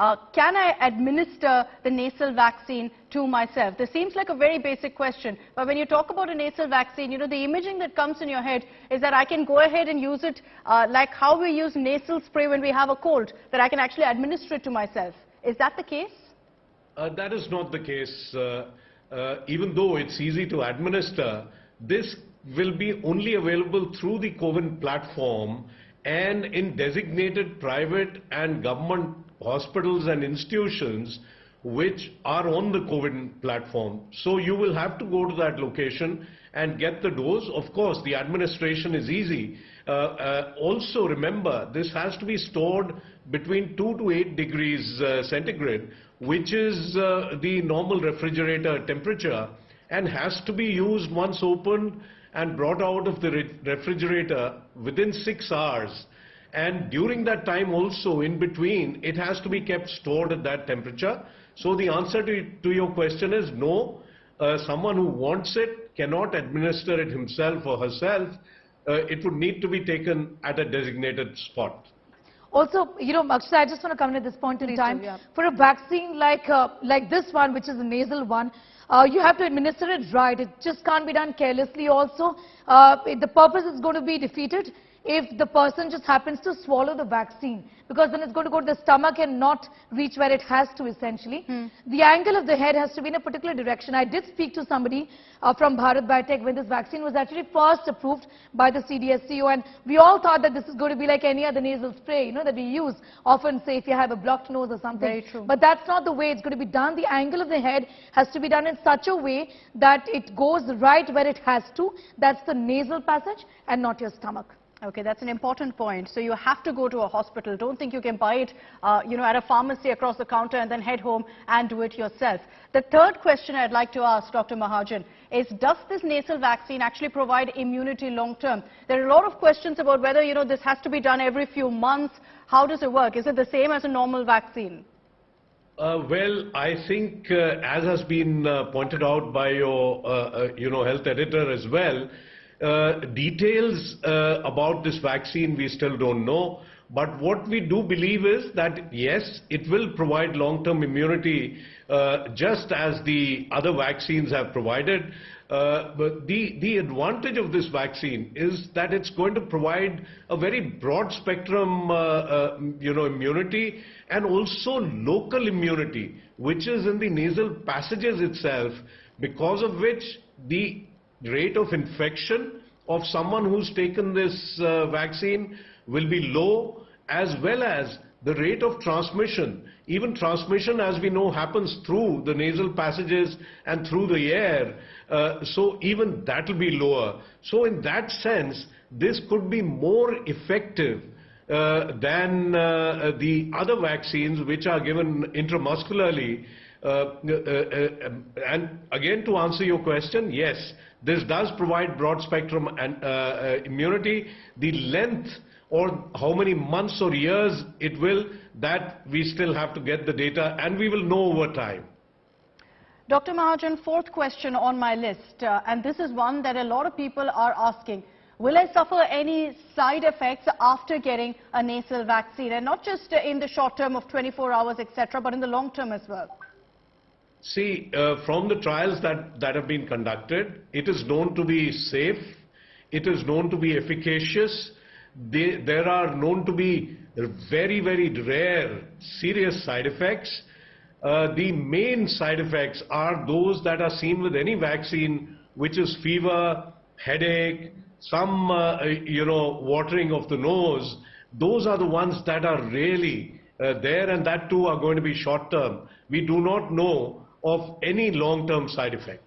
uh, can I administer the nasal vaccine to myself? This seems like a very basic question, but when you talk about a nasal vaccine, you know, the imaging that comes in your head is that I can go ahead and use it uh, like how we use nasal spray when we have a cold, that I can actually administer it to myself. Is that the case? Uh, that is not the case. Uh, uh, even though it's easy to administer, this will be only available through the CoWIN platform and in designated private and government hospitals and institutions which are on the CoWIN platform. So you will have to go to that location and get the dose. Of course, the administration is easy. Uh, uh, also remember, this has to be stored between 2 to 8 degrees uh, centigrade, which is uh, the normal refrigerator temperature and has to be used once opened and brought out of the re refrigerator within 6 hours. And during that time also, in between, it has to be kept stored at that temperature. So the answer to, to your question is no. Uh, someone who wants it cannot administer it himself or herself. Uh, it would need to be taken at a designated spot. Also, you know, Akshata, I just want to come in at this point in Please time. do, yeah. For a vaccine like uh, like this one, which is a nasal one, uh, you have to administer it right. It just can't be done carelessly also. Uh, the purpose is going to be defeated if the person just happens to swallow the vaccine because then it's going to go to the stomach and not reach where it has to essentially. The angle of the head has to be in a particular direction. I did speak to somebody uh, from Bharat Biotech when this vaccine was actually first approved by the CDSCO and we all thought that this is going to be like any other nasal spray, you know, that we use often say if you have a blocked nose or something. Very true. But that's not the way it's going to be done. The angle of the head has to be done in such a way that it goes right where it has to. That's the nasal passage and not your stomach. Okay, that's an important point. So you have to go to a hospital. Don't think you can buy it, uh, you know, at a pharmacy across the counter and then head home and do it yourself. The third question I'd like to ask Dr. Mahajan is, does this nasal vaccine actually provide immunity long term? There are a lot of questions about whether, you know, this has to be done every few months. How does it work? Is it the same as a normal vaccine? Uh, well, I think, uh, as has been uh, pointed out by your, uh, uh, you know, health editor as well, uh, details uh, about this vaccine we still don't know. But what we do believe is that yes, it will provide long-term immunity, uh, just as the other vaccines have provided. Uh, but the, the advantage of this vaccine is that it's going to provide a very broad spectrum, uh, you know, immunity and also local immunity, which is in the nasal passages itself, because of which the rate of infection of someone who's taken this uh, vaccine will be low, as well as the rate of transmission. Even transmission, as we know, happens through the nasal passages and through the air. Uh, so even that will be lower. So in that sense, this could be more effective uh, than uh, the other vaccines which are given intramuscularly. Uh, uh, uh, and again, to answer your question, yes, this does provide broad spectrum and, immunity. The length or how many months or years it will, that we still have to get the data and we will know over time. Dr. Mahajan, fourth question on my list, uh, and this is one that a lot of people are asking. Will I suffer any side effects after getting a nasal vaccine? And not just in the short term of 24 hours, etc., but in the long term as well. See, uh, from the trials that, that have been conducted, it is known to be safe, it is known to be efficacious, they, there are known to be very, very rare serious side effects. Uh, the main side effects are those that are seen with any vaccine, which is fever, headache, some, uh, you know, watering of the nose. Those are the ones that are really uh, there and that too are going to be short term. We do not know of any long-term side effect.